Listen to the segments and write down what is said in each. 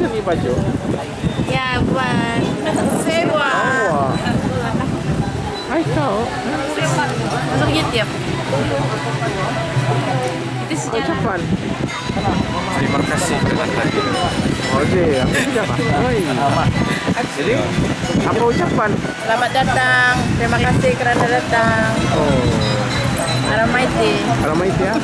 Kan nih baju? Ya buat sewa. Oh. Hai kau. Masuk YouTube. Itu sejarah. Ucapan. Terima kasih hadir. Oh iya, aku siapa? Oh iya. Jadi apa ucapan? Selamat datang. Terima kasih kerana datang. Oh, Aramaiti. ramai ya.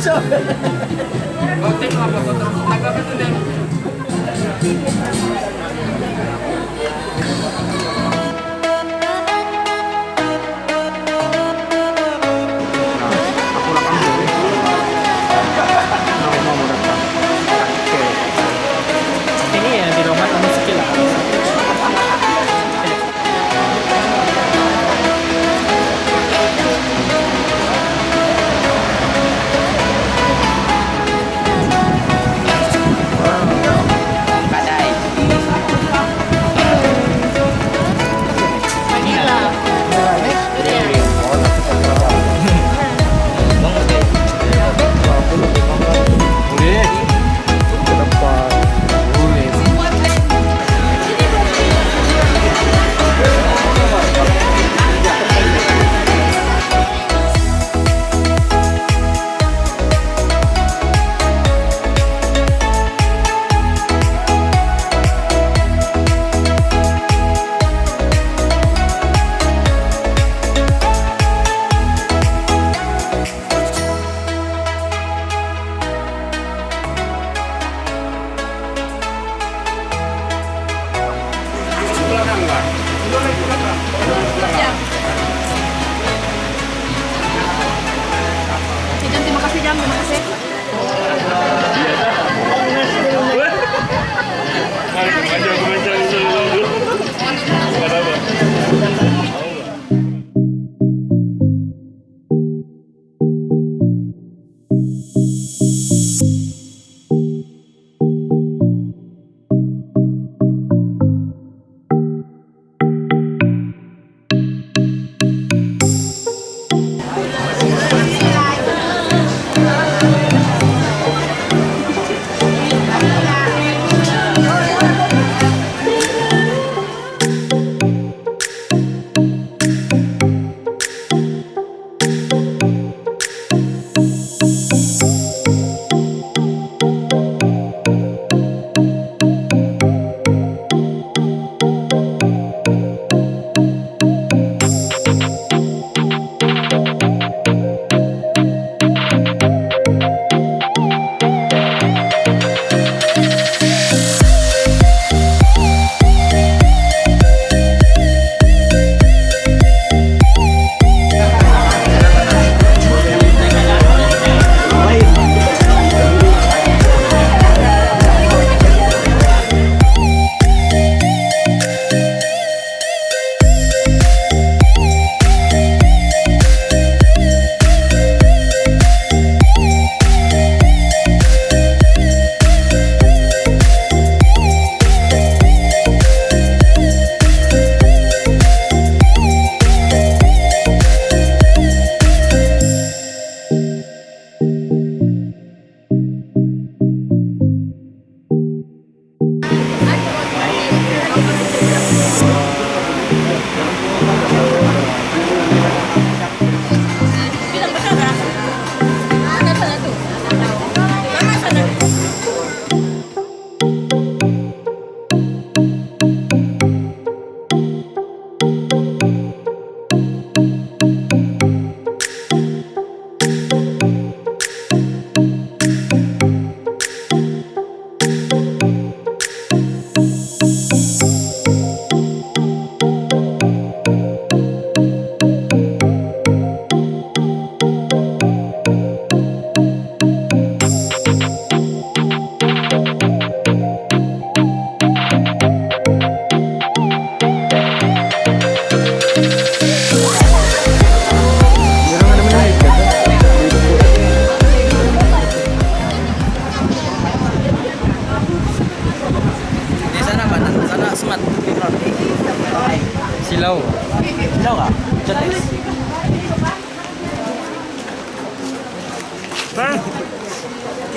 Aku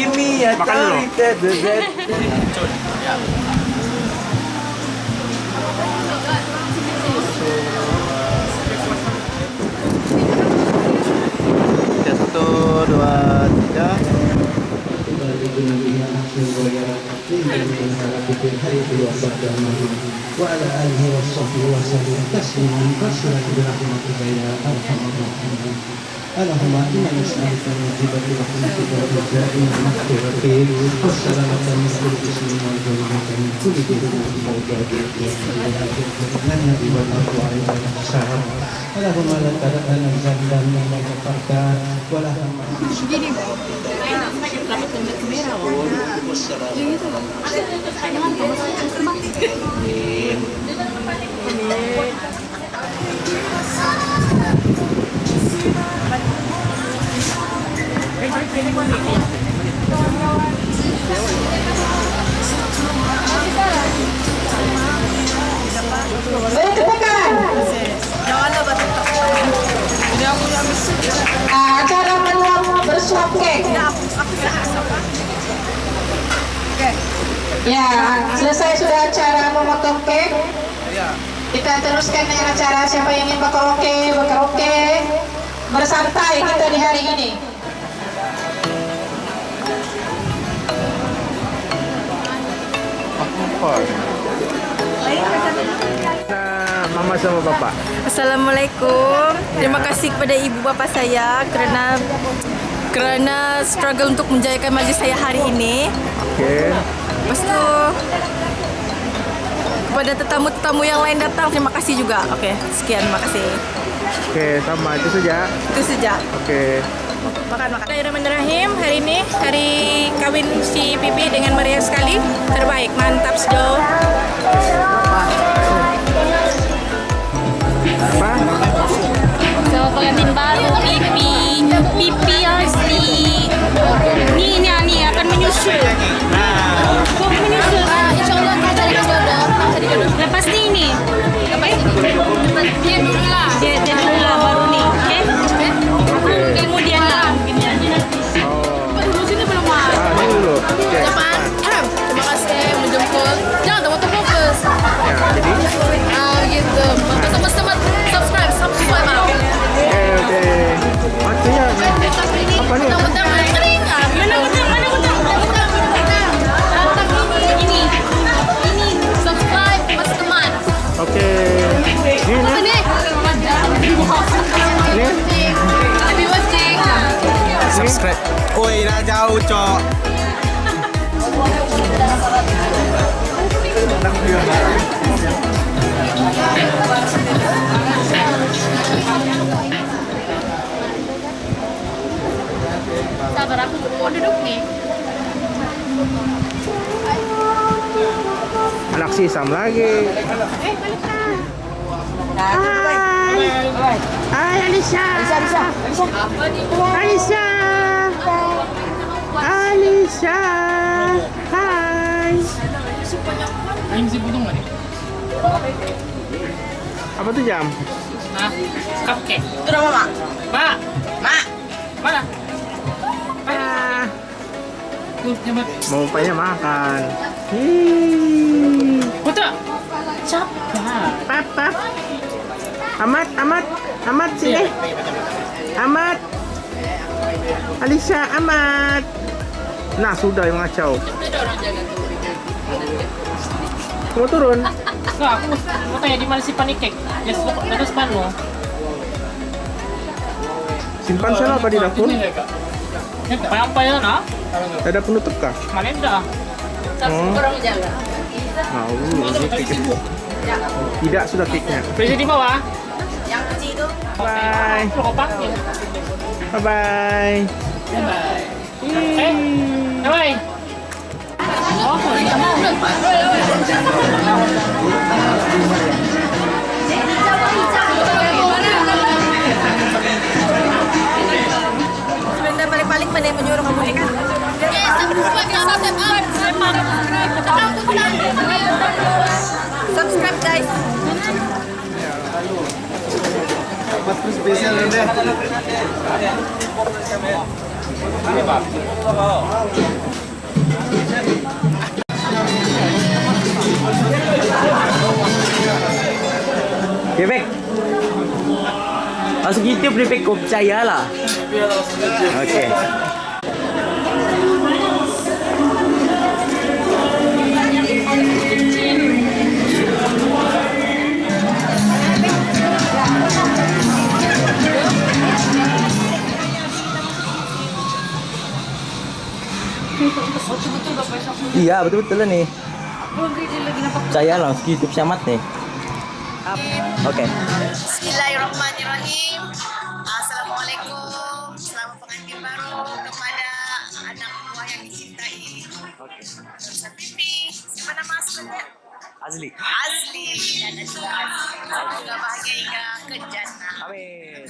Kimia Makan dulu. Satu, dua, tiga. الشريف بيته المرحوم وعلى آله وصحبه وسلم تسليما كثيرا برحمتك يا أرحم الراحمين. اللهم إنا نسألك من برحمتك رحمتك والرجاء والمغفرة والسلامة من كل اسم والجنة من كل ذنب وفوجات من والأرض عند السهر اللهم لك لك نزلنا من ولا تقرتان ولا هم Acara manual bersuap kek. Ya, selesai sudah acara memotong kek. Kita teruskan dengan acara siapa yang ingin berkaraoke, berkaraoke, bersantai kita di hari ini. Nah, mama sama bapak. Assalamualaikum. Terima kasih kepada ibu bapa saya kerana kerana struggle untuk menjayakan majlis saya hari ini. Oke. Lepas tu kepada tetamu-tetamu yang lain datang terima kasih juga. Okey, sekian terima kasih. Oke, sama itu saja. Itu saja. Oke. Makan makan. Bismillahirrahmanirrahim. Hari ini hari kawin si Pipi dengan meriah sekali. Terbaik, mantap sejauh. Apa? Sama pengantin baru lepas ni ini. Dia dulu Subscribe. Oi, dah jauh, cok. sabar aku mau duduk nih Anak sisam lagi. Hai Alisa. Alisa, Alisa. Alisa. Alisa. Hai. Ini si budung nggak nih? Apa tuh jam? Hah? Cupcake. Itu nama mak. Mak, Mak. mana? Ah. Tuh, nyebat. Mau upaya makan. Hii. Putra. Sabar. Papa. Amat, amat, amat sini. Amat. Alisa, amat. Nah, sudah yang ngacau. Mau turun? Enggak, aku mau tanya di mana si pancake? Ya, terus panu. Simpan sana apa di dapur? Ya, apa ya, nah? Ada penutup kah? Mana dah? Mau, ini cake. Tidak sudah cake-nya. Beli di bawah. Bye. Bye bye. Eh, bye. Sebentar paling-paling pada yang menyuruh kamu nikah. Subscribe guys. Prefect. Masuk YouTube Prefect kau percayalah. Okey. Iya betul-betul lah nih. Percayalah masuk YouTube Syamat nih. Oke. Bismillahirrahmanirrahim. Assalamualaikum. Selamat pengantin baru kepada anak buah yang dicintai. Ustaz Pipi, siapa nama aslinya? Azli. Azli dan juga Azli. Semoga bahagia hingga ke jannah. Amin.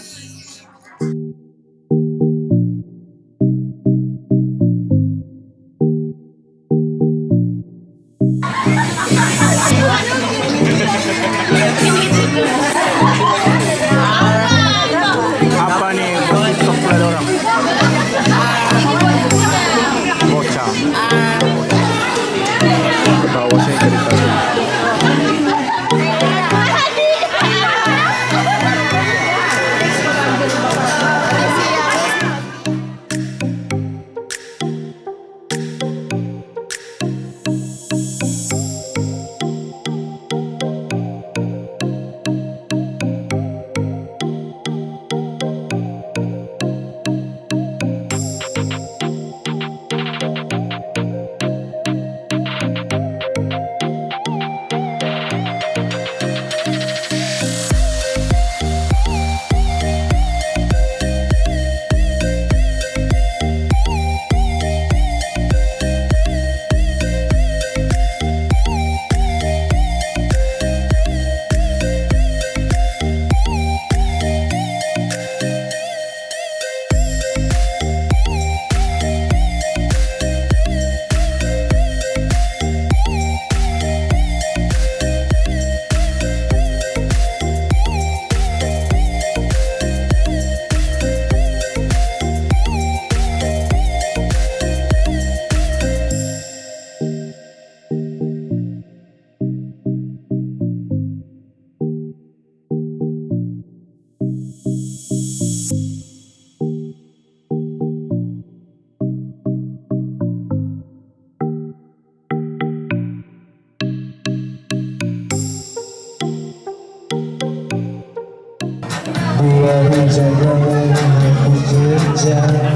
Buah jaga aku kerja Saya tentu